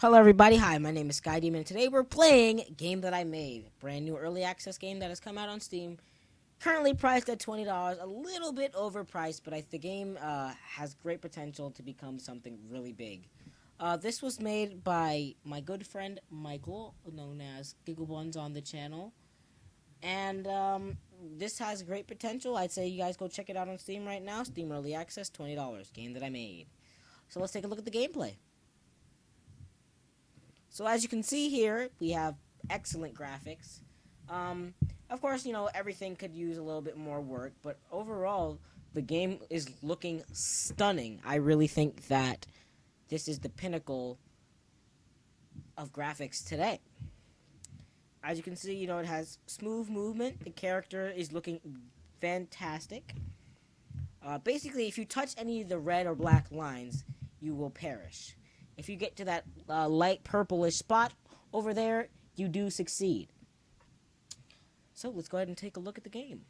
Hello everybody, hi, my name is Sky Demon. Today we're playing Game That I Made. Brand new early access game that has come out on Steam. Currently priced at $20, a little bit overpriced, but I, the game uh, has great potential to become something really big. Uh, this was made by my good friend Michael, known as Gigglebuns on the channel. And um, this has great potential. I'd say you guys go check it out on Steam right now. Steam Early Access, $20. Game that I made. So let's take a look at the gameplay. So as you can see here, we have excellent graphics. Um, of course, you know, everything could use a little bit more work, but overall, the game is looking stunning. I really think that this is the pinnacle of graphics today. As you can see, you know, it has smooth movement. The character is looking fantastic. Uh, basically, if you touch any of the red or black lines, you will perish. If you get to that uh, light purplish spot over there, you do succeed. So let's go ahead and take a look at the game.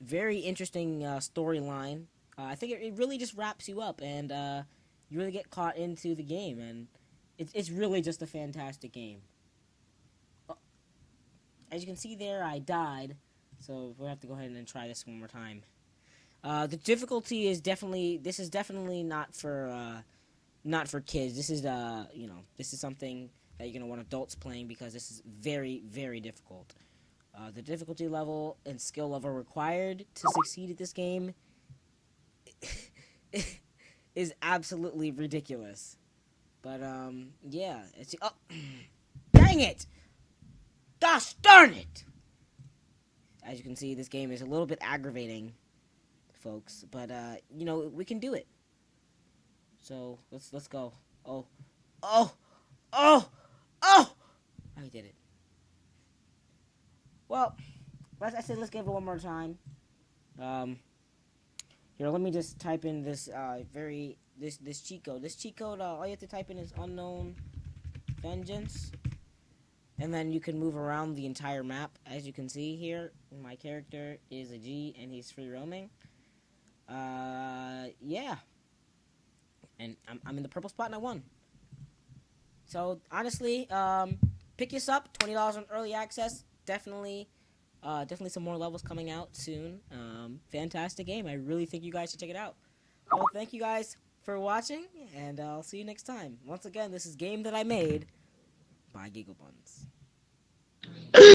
Very interesting uh, storyline. Uh, I think it, it, really just wraps you up, and uh, you really get caught into the game, and it's it's really just a fantastic game. Uh, as you can see there, I died, so we'll have to go ahead and try this one more time. Uh, the difficulty is definitely this is definitely not for uh, not for kids. This is uh you know this is something that you're gonna want adults playing because this is very very difficult. Uh, the difficulty level and skill level required to succeed at this game is absolutely ridiculous. But um yeah, it's oh dang it, gosh darn it. As you can see, this game is a little bit aggravating folks. But uh, you know, we can do it. So let's let's go. Oh, oh, oh, oh! I did it. Well, as I said, let's give it one more time. Um, here, let me just type in this uh very this this cheat code. This cheat code, uh, all you have to type in is unknown vengeance. And then you can move around the entire map. As you can see here, my character is a G and he's free roaming. Uh, yeah. And I'm, I'm in the purple spot and I won. So, honestly, um, pick this up. $20 on early access. Definitely, uh, definitely some more levels coming out soon. Um, fantastic game. I really think you guys should check it out. Well, thank you guys for watching, and I'll see you next time. Once again, this is Game That I Made by Gigglebuns.